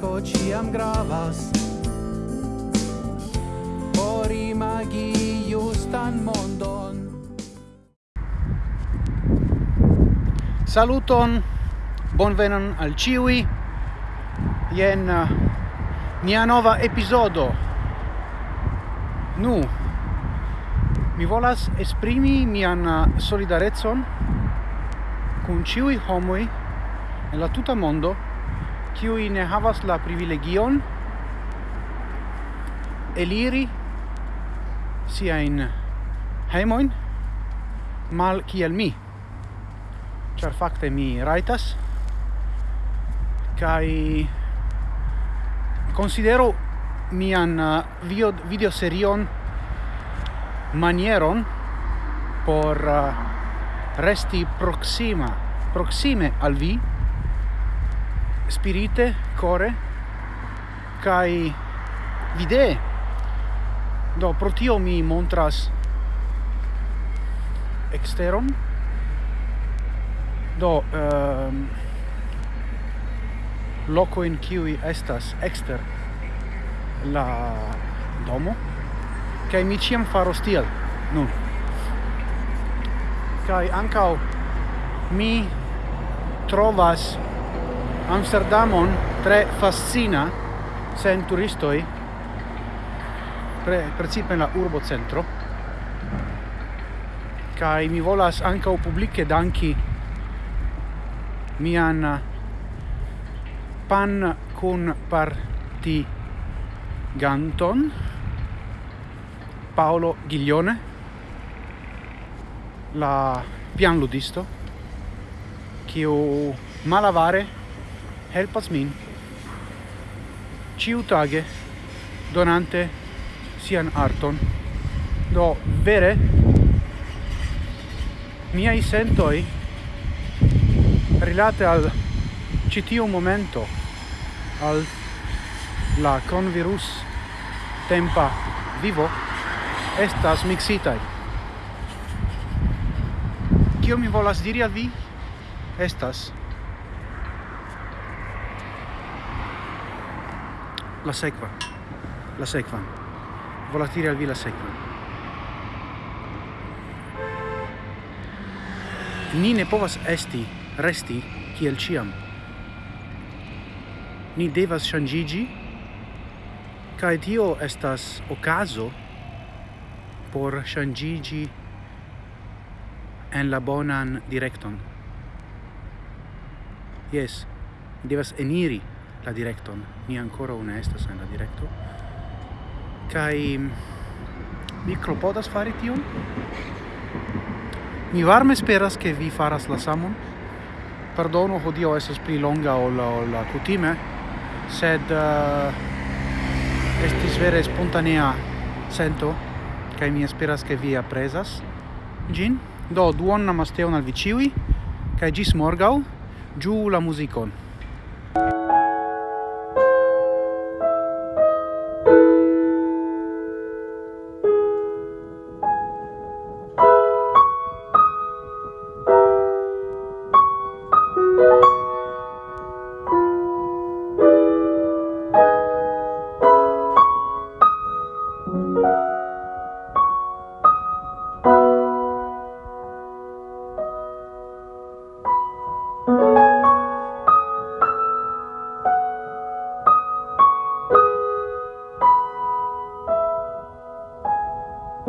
amiko ciam gravas por imagi justan mondon. Saluton, bonvenon al ciui Ien eh, nia nova episodo. Nu, mi volas esprimi mian eh, solidarezon cun ciui homoi en la tuta mondo kiui ne havas la privilegion eliri siain heimoin mal kiel mi. Char fakte mi raitas kai considero mian uh, video video serion manieron por uh, resti proxima proxime al vi spirite, core, kai vide Do, pro tio mi montras exteron. Do, ehm, um, loco in qui estas exter la domo, kai mi ciam faro tiel, nun. Kai ancao mi trovas Amsterdamon tre fascina sen turistoi pre, principe la urbo centro kai mi volas ankaŭ publike danki mian eh, pan kun parti ganton Paolo Ghiglione la pianludisto kiu malavare helpas min. Ciutage donante sian arton. Do vere miai sentoi rilate al citiu momento al la convirus tempa vivo estas mixitai. Kio mi volas diri al vi? Estas la sequa. La sequa. Volatire al vi la ni ne povas esti resti kiel ciam ni devas ŝanĝiĝi kai tio estas okazo por ŝanĝiĝi en la bonan directon jes devas eniri la directon. Mi ancora ne estas en la directo. Kai mm, mi klopodas fari tion. Mi varme speras che vi faras la samon. Perdono, hodio estas pli longa ol la, ol la kutime, sed uh, estis vere spontanea sento kai mi esperas ke vi apresas gin. Do duon namasteon al vi ciui, kai gis morgau, giù la musicon.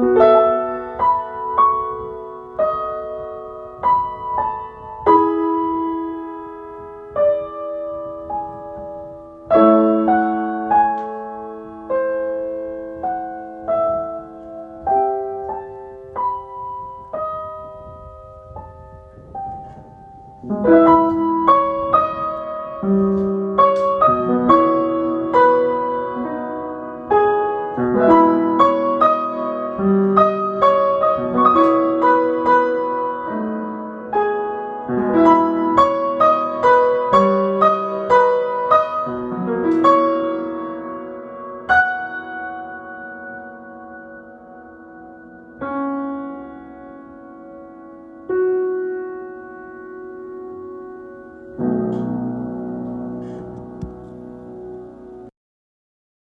thank mm -hmm. you